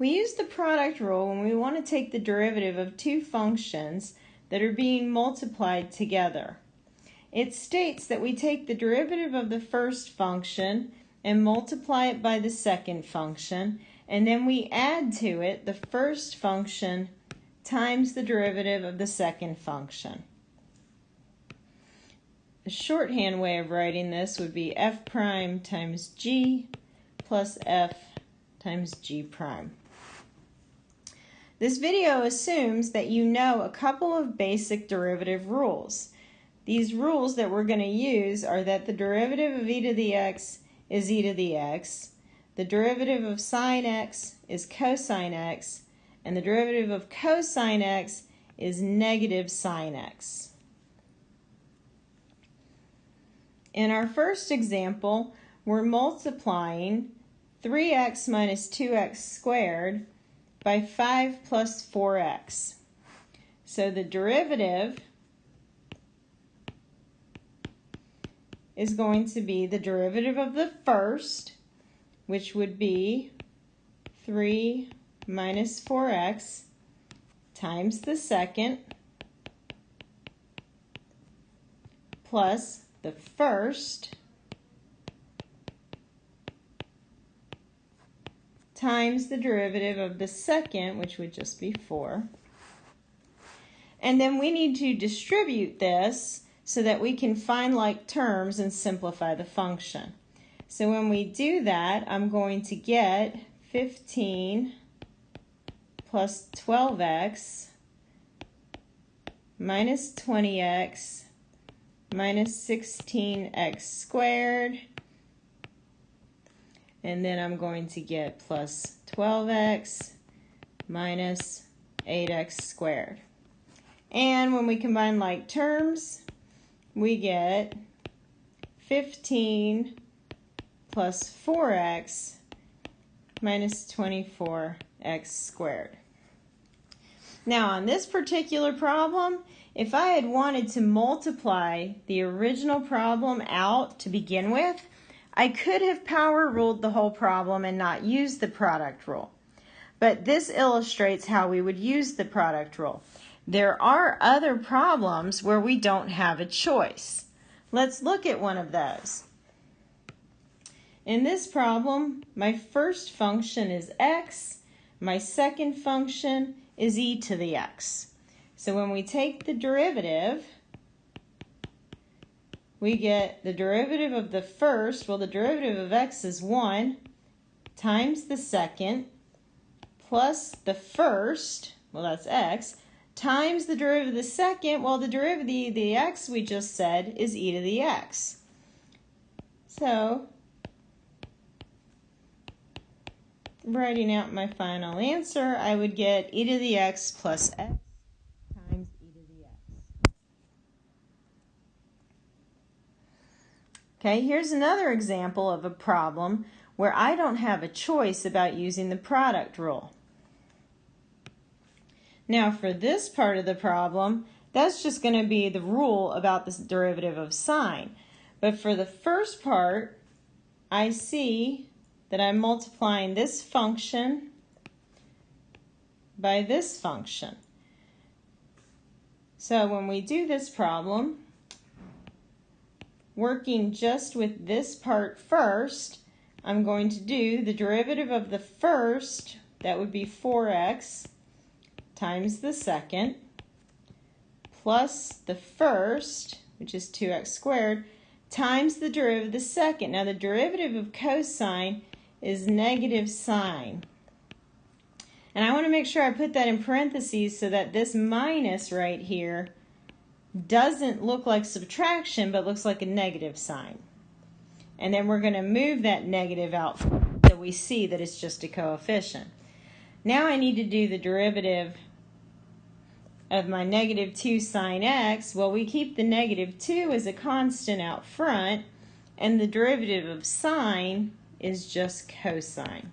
We use the product rule when we want to take the derivative of two functions that are being multiplied together. It states that we take the derivative of the first function and multiply it by the second function, and then we add to it the first function times the derivative of the second function. A shorthand way of writing this would be f prime times g plus f times g prime. This video assumes that you know a couple of basic derivative rules. These rules that we're going to use are that the derivative of e to the x is e to the x, the derivative of sine x is cosine x, and the derivative of cosine x is negative sine x. In our first example, we're multiplying 3x minus 2x squared by 5 plus 4x. So the derivative is going to be the derivative of the first, which would be 3 minus 4x times the second plus the first times the derivative of the second, which would just be 4. And then we need to distribute this so that we can find like terms and simplify the function. So when we do that, I'm going to get 15 plus 12x minus 20x minus 16x squared and then I'm going to get plus 12x minus 8x squared. And when we combine like terms, we get 15 plus 4x minus 24x squared. Now on this particular problem, if I had wanted to multiply the original problem out to begin with, I could have power ruled the whole problem and not used the product rule. But this illustrates how we would use the product rule. There are other problems where we don't have a choice. Let's look at one of those. In this problem, my first function is x, my second function is e to the x. So when we take the derivative, we get the derivative of the first, well, the derivative of x is 1 times the second plus the first, well, that's x, times the derivative of the second, well, the derivative of the, the x we just said is e to the x. So, writing out my final answer, I would get e to the x plus x Okay, here's another example of a problem where I don't have a choice about using the product rule. Now for this part of the problem, that's just going to be the rule about the derivative of sine. But for the first part, I see that I'm multiplying this function by this function. So when we do this problem, working just with this part first, I'm going to do the derivative of the first, that would be 4x, times the second, plus the first, which is 2x squared, times the derivative of the second. Now the derivative of cosine is negative sine. And I want to make sure I put that in parentheses so that this minus right here doesn't look like subtraction, but looks like a negative sign. And then we're going to move that negative out so we see that it's just a coefficient. Now I need to do the derivative of my negative 2 sine x. Well, we keep the negative 2 as a constant out front, and the derivative of sine is just cosine.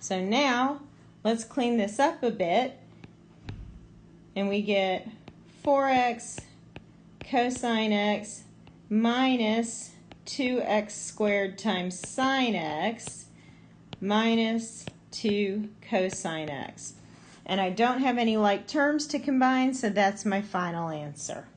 So now, let's clean this up a bit, and we get 4x cosine x minus 2x squared times sine x minus 2 cosine x. And I don't have any like terms to combine, so that's my final answer.